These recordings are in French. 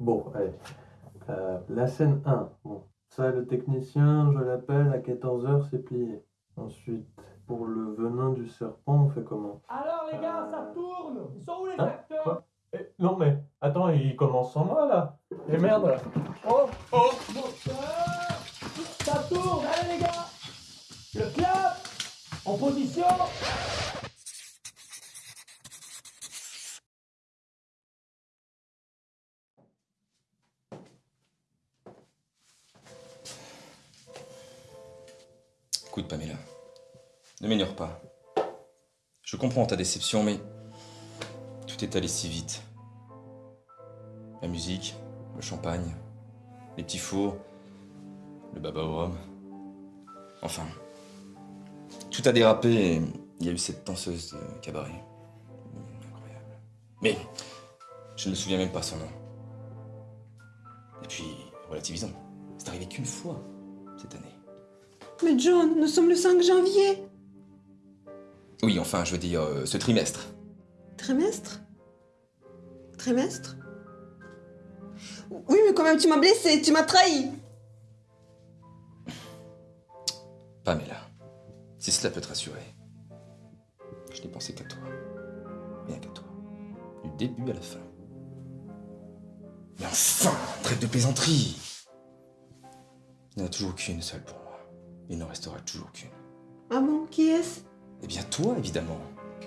Bon, allez. Euh, la scène 1. Bon, ça, le technicien, je l'appelle, à 14h, c'est plié. Ensuite, pour le venin du serpent, on fait comment? Alors les gars, ça tourne Ils sont où les Hein? acteurs? Quoi? Eh, Non, mais attends, il commence sans moi là. Et merde là. Oh Oh Ça tourne Allez les gars Le clap En position Écoute, Pamela, ne m'énerve pas. Je comprends ta déception, mais tout est allé si vite. La musique, le champagne, les petits fours, le baba au rhum. Enfin, tout a dérapé et il y a eu cette danseuse de cabaret. Incroyable. Mais je ne me souviens même pas son nom. Et puis, relativisons. C'est arrivé qu'une fois cette année. Mais John, nous sommes le 5 janvier. Oui, enfin, je veux dire, euh, ce trimestre. Trimestre? Trimestre? Oui, mais quand même, tu m'as blessé, tu m'as trahi. Pamela, si cela peut te rassurer, je n'ai pensé qu'à toi. Rien qu'à toi. Du début à la fin. Mais enfin, trêve de plaisanterie Il n'y en a toujours qu'une seule pour. Il n'en restera toujours qu'une. Ah bon, qui est-ce? Eh bien, toi, évidemment.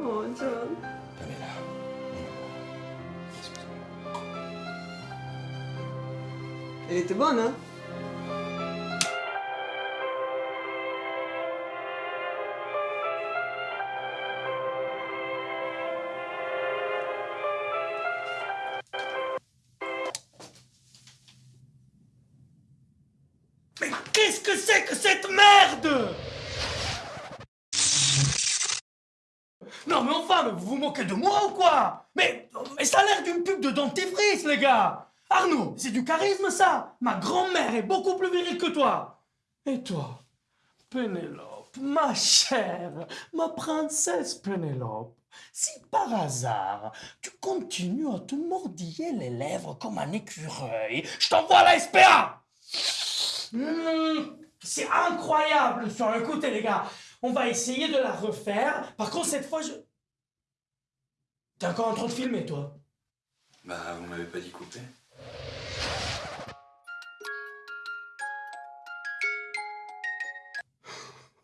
Oh, John. Pamela. Elle était bonne, hein? Que c'est que cette merde! Non mais enfin, vous vous moquez de moi ou quoi? Mais, mais ça a l'air d'une pub de dentifrice, les gars! Arnaud, c'est du charisme ça! Ma grand-mère est beaucoup plus virile que toi! Et toi Pénélope, ma chère, ma princesse Pénélope, si par hasard tu continues à te mordiller les lèvres comme un écureuil, je t'envoie la SPA Mmh, c'est incroyable ça. Écoutez les gars, on va essayer de la refaire. Par contre cette fois je... T'es encore en train de filmer toi Bah, vous m'avez pas dit couper.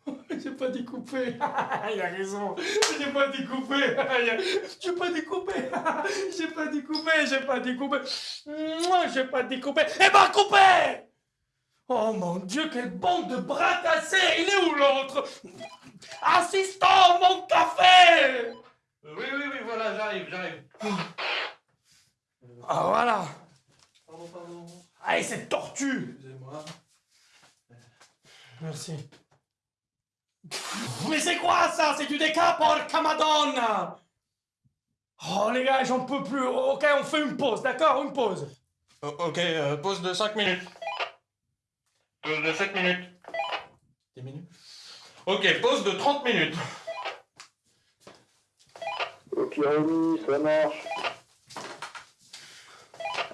J'ai pas dit couper. Il a raison. J'ai pas dit couper. J'ai pas dit couper. J'ai pas dit couper. J'ai pas dit couper. Moi, j'ai pas dit couper. Eh ben couper Oh mon Dieu, quelle bande de bras cassés Il est où l'autre? Assistant, mon café Oui, oui, oui, voilà, j'arrive, j'arrive. Ah voilà Pardon, pardon. Allez, cette tortue Excusez-moi. Merci. Mais c'est quoi ça? C'est du déca porca madonna Oh les gars, j'en peux plus. Ok, on fait une pause, d'accord? Une pause. ok, euh, pause de 5 minutes. Pause de 7 minutes. 10 minutes Ok, pause de 30 minutes. Ok, oui, ça marche.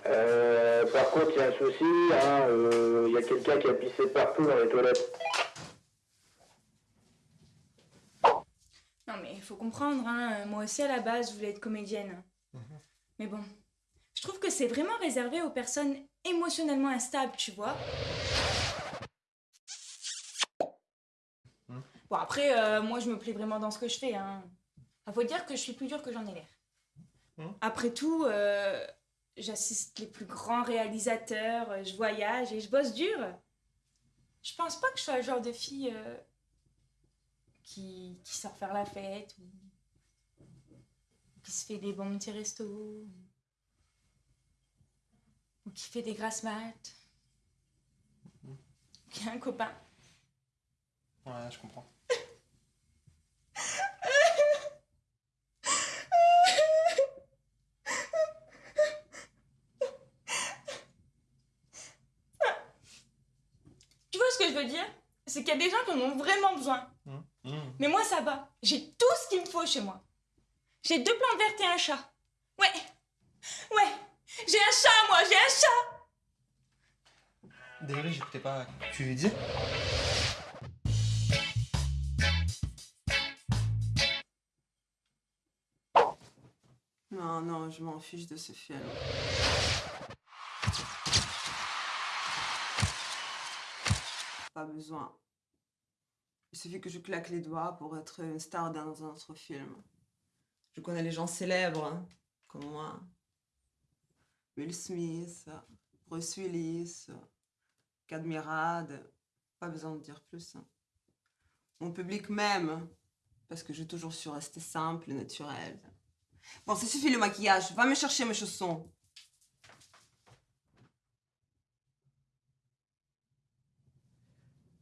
Euh, par contre, il y a un souci, hein, euh, il y a quelqu'un qui a pissé partout dans les toilettes. Non mais il faut comprendre, hein. moi aussi à la base je voulais être comédienne. Mais bon, je trouve que c'est vraiment réservé aux personnes émotionnellement instables, tu vois. Bon après, euh, moi je me plais vraiment dans ce que je fais. Hein. Ah, faut dire que je suis plus dure que j'en ai l'air. Après tout, euh, j'assiste les plus grands réalisateurs, euh, je voyage et je bosse dur. Je pense pas que je sois le genre de fille euh, qui, qui sort faire la fête ou qui se fait des bons petits restos ou qui fait des grasses maths ou qui a un copain. Ouais, je comprends. Tu vois ce que je veux dire? C'est qu'il y a des gens qui en ont vraiment besoin. Mais moi, ça va. J'ai tout ce qu'il me faut chez moi. J'ai deux plantes vertes et un chat. Ouais. Ouais. J'ai un chat, moi, j'ai un chat Désolé, j'écoutais pas. Tu lui disais Non, je m'en fiche de ce film. Pas besoin. Il suffit que je claque les doigts pour être une star dans un autre film. Je connais les gens célèbres, hein, comme moi. Will Smith, Bruce Willis, Cadmirad. Pas besoin de dire plus. hein. Mon public m'aime, parce que j'ai toujours su rester simple et naturel. Bon, ça suffit le maquillage. Va me chercher mes chaussons.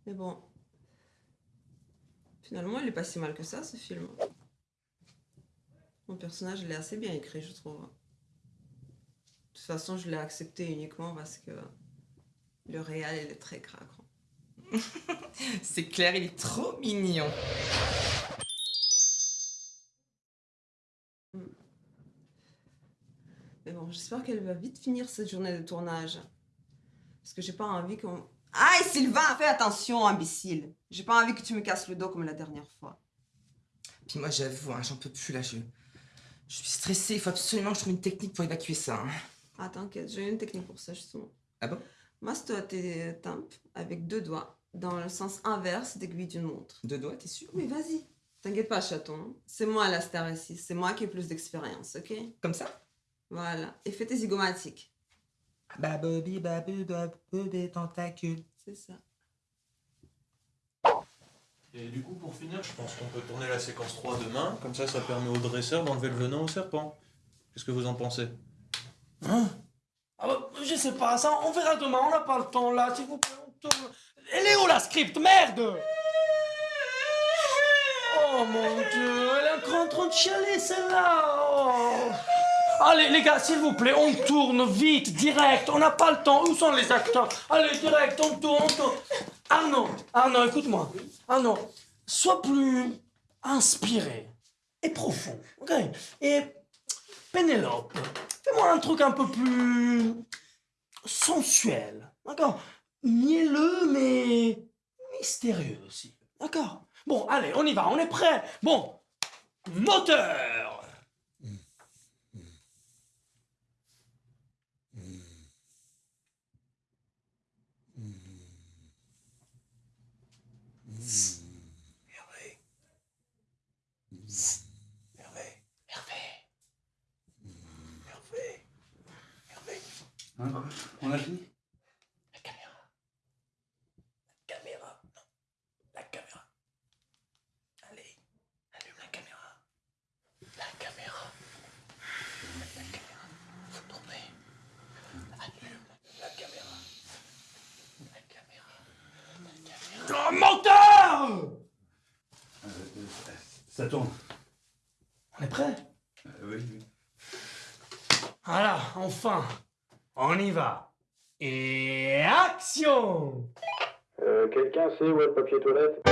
Mais bon. Finalement, il est pas si mal que ça, ce film. Mon personnage, il est assez bien écrit, je trouve. De toute façon, je l'ai accepté uniquement parce que le réel, il est très craquant. C'est clair, il est trop mignon. Mais bon, j'espère qu'elle va vite finir cette journée de tournage. Parce que j'ai pas envie qu'on... Aïe, Sylvain, fais attention, imbécile. J'ai pas envie que tu me casses le dos comme la dernière fois. Puis moi, j'avoue, hein, j'en peux plus là. Je, je suis stressée. Il faut absolument que je trouve une technique pour évacuer ça. hein. Ah, t'inquiète, j'ai une technique pour ça, justement. Ah bon? Masse-toi tes tempes avec deux doigts, dans le sens inverse d'aiguille d'une montre. Deux doigts, t'es sûr? Mais vas-y. T'inquiète pas, chaton. C'est moi la star ici. C'est moi qui ai plus d'expérience, ok? Comme ça? Voilà. Et fais tes zygomatiques. Babobi, babu, babu, tentacule. C'est ça. Et du coup, pour finir, je pense qu'on peut tourner la séquence 3 demain. Comme ça, ça permet au dresseur d'enlever le venin au serpent. Qu'est-ce que vous en pensez? Hein? Ah bah, Je sais pas, ça, on verra demain, on n'a pas le temps là, s'il vous plaît. on tourne. Elle est où la script? Merde Oh mon dieu, elle est encore en train de chialer celle-là oh. Allez les gars, s'il vous plaît, on tourne vite, direct, on n'a pas le temps. Où sont les acteurs? Allez, direct, on tourne, on tourne. Arnaud, Arnaud, écoute-moi. Arnaud, sois plus inspiré et profond, ok? Et Pénélope, fais-moi un truc un peu plus sensuel, d'accord? Mielleux, mais mystérieux aussi, d'accord? Bon, allez, on y va, on est prêt. Bon, moteur Fini La caméra. La caméra. Non. La caméra. Allez. Allume la caméra. La caméra. La caméra. Faut tourner. Allume la caméra. La caméra. La caméra. Oh, menteur Euh, euh, Ça tourne. On est prêt? Euh, oui, oui. Voilà, enfin. On y va. Et action. Euh, Quelqu'un sait où est le papier toilette?